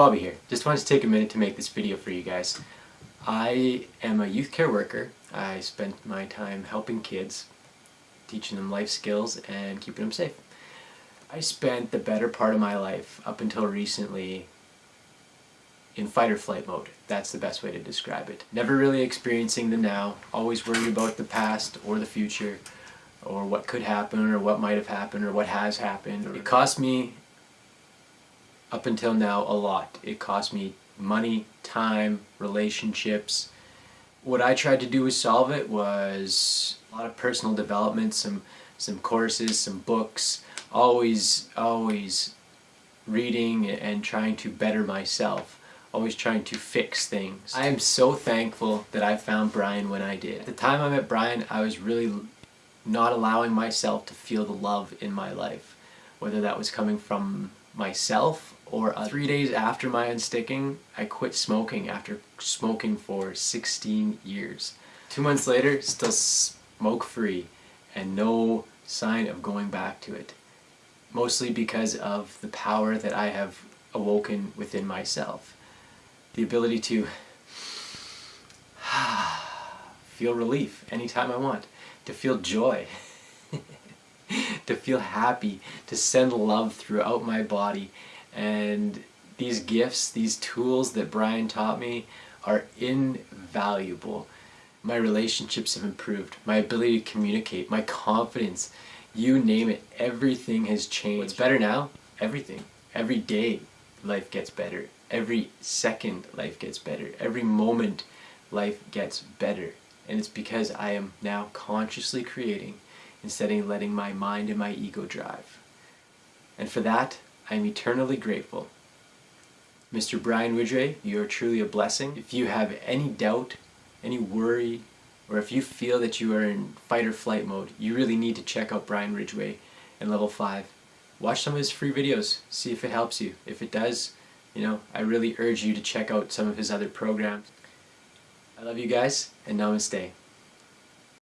Bobby here. Just wanted to take a minute to make this video for you guys. I am a youth care worker. I spent my time helping kids, teaching them life skills and keeping them safe. I spent the better part of my life, up until recently, in fight or flight mode. That's the best way to describe it. Never really experiencing the now, always worried about the past or the future, or what could happen, or what might have happened, or what has happened. It cost me up until now a lot. It cost me money, time, relationships. What I tried to do to solve it was a lot of personal development, some some courses, some books, always always reading and trying to better myself always trying to fix things. I am so thankful that I found Brian when I did. At the time I met Brian, I was really not allowing myself to feel the love in my life, whether that was coming from myself or uh, three days after my unsticking, I quit smoking after smoking for 16 years. Two months later, still smoke free and no sign of going back to it. Mostly because of the power that I have awoken within myself. The ability to feel relief anytime I want, to feel joy, to feel happy, to send love throughout my body and these gifts, these tools that Brian taught me are invaluable. My relationships have improved, my ability to communicate, my confidence, you name it, everything has changed. What's better now? Everything. Every day life gets better. Every second life gets better. Every moment life gets better. And it's because I am now consciously creating instead of letting my mind and my ego drive. And for that, I am eternally grateful. Mr. Brian Ridgway, you are truly a blessing. If you have any doubt, any worry, or if you feel that you are in fight or flight mode, you really need to check out Brian Ridgway in level 5. Watch some of his free videos, see if it helps you. If it does, you know, I really urge you to check out some of his other programs. I love you guys, and namaste.